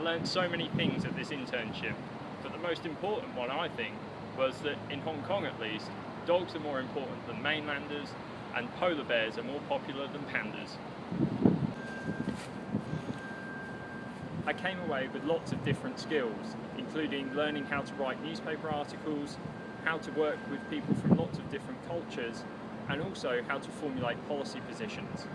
I learned so many things at this internship, but the most important one I think was that in Hong Kong at least, dogs are more important than mainlanders and polar bears are more popular than pandas. I came away with lots of different skills, including learning how to write newspaper articles, how to work with people from lots of different cultures, and also how to formulate policy positions.